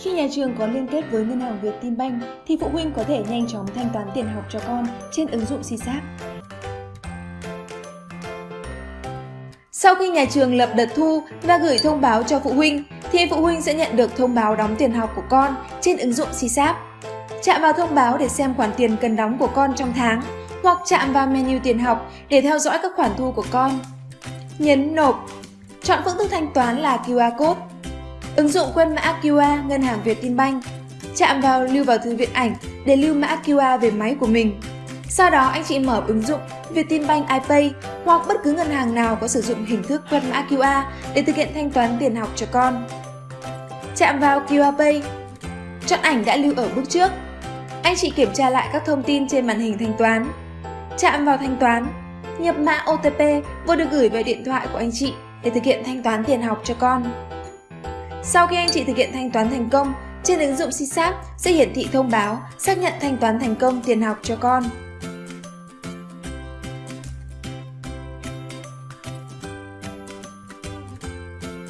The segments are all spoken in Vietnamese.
Khi nhà trường có liên kết với ngân hàng Vietinbank thì phụ huynh có thể nhanh chóng thanh toán tiền học cho con trên ứng dụng SiSap. Sau khi nhà trường lập đợt thu và gửi thông báo cho phụ huynh, thì phụ huynh sẽ nhận được thông báo đóng tiền học của con trên ứng dụng SiSap. Chạm vào thông báo để xem khoản tiền cần đóng của con trong tháng, hoặc chạm vào menu tiền học để theo dõi các khoản thu của con. Nhấn nộp. Chọn phương thức thanh toán là QR code. Ứng dụng quét mã QR ngân hàng Vietinbank. Chạm vào lưu vào thư viện ảnh để lưu mã QR về máy của mình. Sau đó anh chị mở ứng dụng Vietinbank iPay hoặc bất cứ ngân hàng nào có sử dụng hình thức quét mã QR để thực hiện thanh toán tiền học cho con. Chạm vào QR Pay. Chọn ảnh đã lưu ở bước trước. Anh chị kiểm tra lại các thông tin trên màn hình thanh toán. Chạm vào thanh toán. Nhập mã OTP vừa được gửi về điện thoại của anh chị để thực hiện thanh toán tiền học cho con. Sau khi anh chị thực hiện thanh toán thành công, trên ứng dụng SiSap sẽ hiển thị thông báo xác nhận thanh toán thành công tiền học cho con.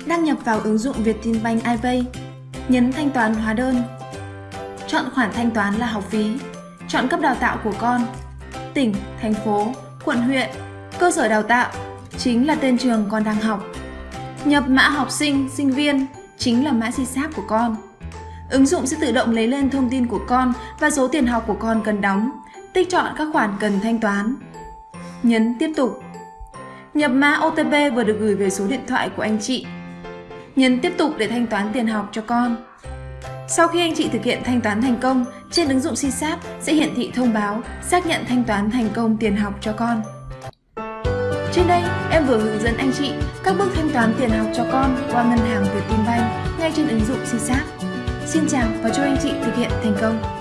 Đăng nhập vào ứng dụng Vietinbank iPay, nhấn thanh toán hóa đơn. Chọn khoản thanh toán là học phí, chọn cấp đào tạo của con, tỉnh, thành phố, quận huyện, cơ sở đào tạo, chính là tên trường con đang học. Nhập mã học sinh, sinh viên, chính là mã SiSap của con. Ứng dụng sẽ tự động lấy lên thông tin của con và số tiền học của con cần đóng, tích chọn các khoản cần thanh toán. Nhấn tiếp tục. Nhập mã OTP vừa được gửi về số điện thoại của anh chị nhấn tiếp tục để thanh toán tiền học cho con. Sau khi anh chị thực hiện thanh toán thành công, trên ứng dụng SiSap sẽ hiển thị thông báo xác nhận thanh toán thành công tiền học cho con. Trên đây, em vừa hướng dẫn anh chị các bước thanh toán tiền học cho con qua ngân hàng Vietinbank ngay trên ứng dụng SiSap. Xin chào và chúc anh chị thực hiện thành công!